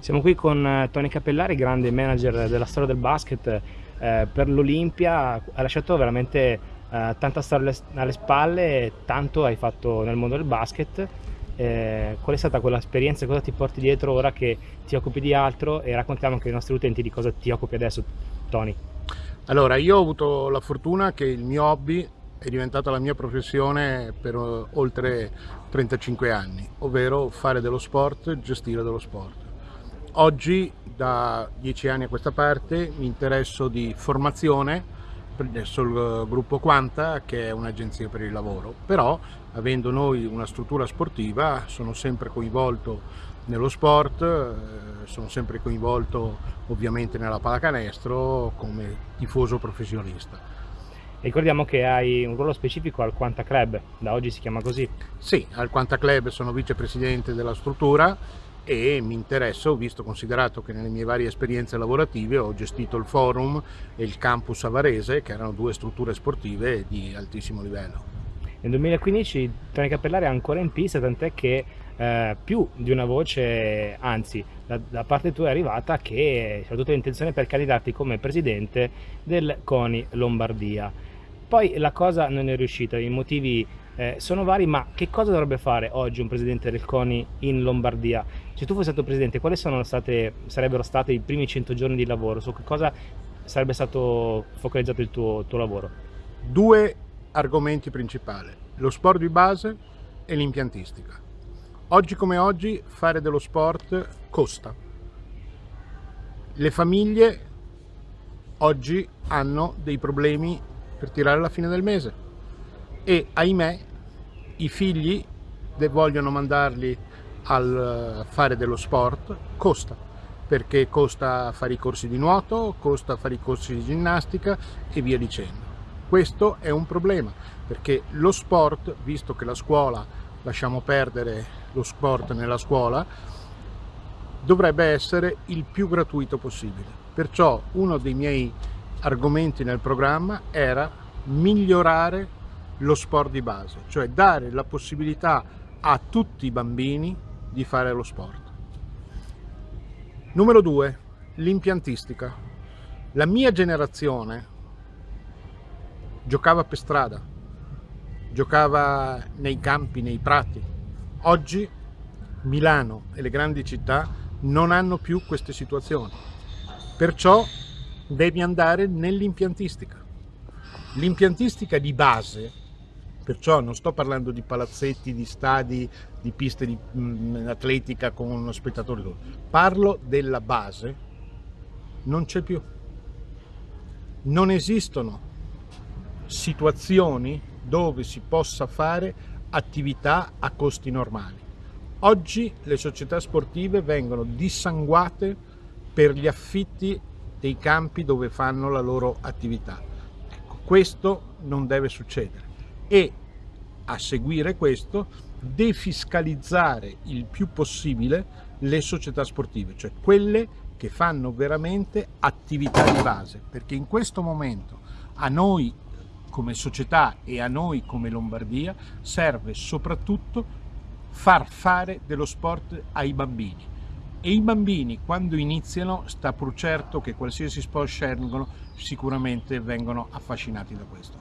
Siamo qui con eh, Tony Cappellari, grande manager della storia del basket. Eh, per l'Olimpia ha lasciato veramente eh, tanta storia alle spalle, tanto hai fatto nel mondo del basket. Eh, qual è stata quell'esperienza, cosa ti porti dietro ora che ti occupi di altro e raccontiamo anche ai nostri utenti di cosa ti occupi adesso, Tony. Allora, io ho avuto la fortuna che il mio hobby è diventata la mia professione per eh, oltre 35 anni, ovvero fare dello sport, gestire dello sport. Oggi, da dieci anni a questa parte, mi interesso di formazione presso il gruppo Quanta, che è un'agenzia per il lavoro, però avendo noi una struttura sportiva sono sempre coinvolto nello sport, eh, sono sempre coinvolto ovviamente nella pallacanestro come tifoso professionista. Ricordiamo che hai un ruolo specifico al Quanta Club, da oggi si chiama così. Sì, al Quanta Club sono vicepresidente della struttura e mi interesso, visto considerato che nelle mie varie esperienze lavorative ho gestito il forum e il campus avarese, che erano due strutture sportive di altissimo livello. Nel 2015 Tony Cappellari è ancora in pista, tant'è che eh, più di una voce, anzi da, da, parte tua è arrivata che c'è tutta l'intenzione per candidarti come presidente del CONI Lombardia. Poi la cosa non è riuscita, i motivi eh, sono vari, ma che cosa dovrebbe fare oggi un presidente del CONI in Lombardia? Se tu fossi stato presidente, quali state, sarebbero stati i primi 100 giorni di lavoro? Su che cosa sarebbe stato focalizzato il tuo, tuo lavoro? Due argomenti principali, lo sport di base e l'impiantistica. Oggi come oggi fare dello sport costa. Le famiglie oggi hanno dei problemi per tirare la fine del mese e ahimè i figli vogliono mandarli a eh, fare dello sport, costa, perché costa fare i corsi di nuoto, costa fare i corsi di ginnastica e via dicendo. Questo è un problema, perché lo sport, visto che la scuola, lasciamo perdere lo sport nella scuola, dovrebbe essere il più gratuito possibile. Perciò uno dei miei argomenti nel programma era migliorare lo sport di base, cioè dare la possibilità a tutti i bambini di fare lo sport. Numero due, l'impiantistica. La mia generazione giocava per strada, giocava nei campi, nei prati. Oggi Milano e le grandi città non hanno più queste situazioni. Perciò devi andare nell'impiantistica. L'impiantistica di base Perciò non sto parlando di palazzetti, di stadi, di piste di mh, mm, atletica con uno spettatore. Parlo della base. Non c'è più. Non esistono situazioni dove si possa fare attività a costi normali. Oggi le società sportive vengono dissanguate per gli affitti dei campi dove fanno la loro attività. Ecco, questo non deve succedere. E a seguire questo defiscalizzare il più possibile le società sportive, cioè quelle che fanno veramente attività di base, perché in questo momento a noi come società e a noi come Lombardia serve soprattutto far fare dello sport ai bambini e i bambini quando iniziano sta pur certo che qualsiasi sport scelgono sicuramente vengono affascinati da questo.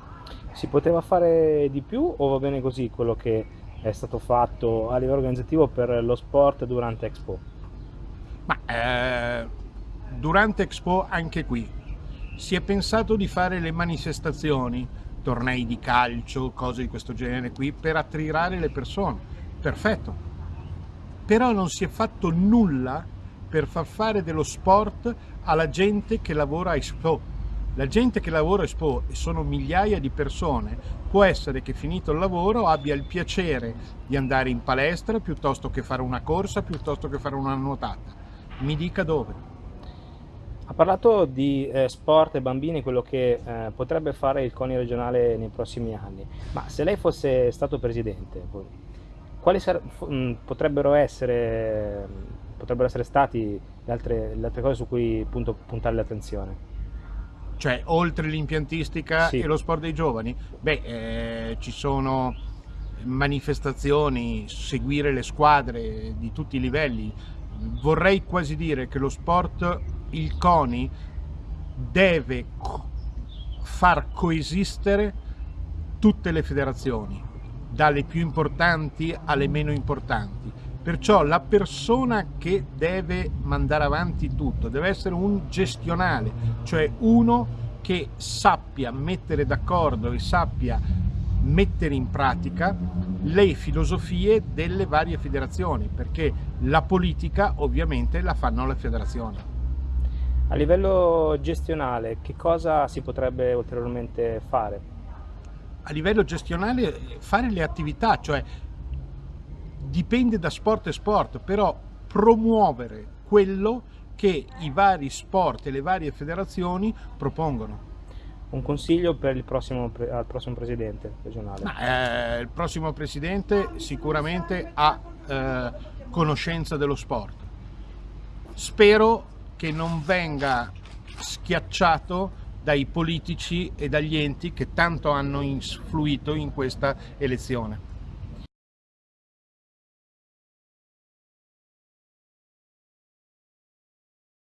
Si poteva fare di più o va bene così quello che è stato fatto a livello organizzativo per lo sport durante Expo? Ma, eh, durante Expo anche qui si è pensato di fare le manifestazioni, tornei di calcio, cose di questo genere qui, per attirare le persone. Perfetto. Però non si è fatto nulla per far fare dello sport alla gente che lavora a Expo la gente che lavora a Expo, e sono migliaia di persone, può essere che finito il lavoro abbia il piacere di andare in palestra piuttosto che fare una corsa, piuttosto che fare una nuotata. Mi dica dove. Ha parlato di eh, sport e bambini, quello che eh, potrebbe fare il CONI regionale nei prossimi anni, ma se lei fosse stato presidente, quali mm, potrebbero essere, potrebbero essere stati le altre, le altre cose su cui punto, puntare l'attenzione? Cioè, oltre l'impiantistica sì. e lo sport dei giovani? Beh, eh, ci sono manifestazioni, seguire le squadre di tutti i livelli, vorrei quasi dire che lo sport, il CONI, deve far coesistere tutte le federazioni, dalle più importanti alle meno importanti. Perciò la persona che deve mandare avanti tutto deve essere un gestionale, cioè uno che sappia mettere d'accordo e sappia mettere in pratica le filosofie delle varie federazioni, perché la politica ovviamente la fanno le federazioni. A livello gestionale, che cosa si potrebbe ulteriormente fare? A livello gestionale fare le attività, cioè dipende da sport e sport, però promuovere quello che i vari sport e le varie federazioni propongono. Un consiglio per il prossimo, al prossimo presidente regionale? Ma, eh, il prossimo presidente sicuramente ha eh, conoscenza dello sport. Spero che non venga schiacciato dai politici e dagli enti che tanto hanno influito in questa elezione.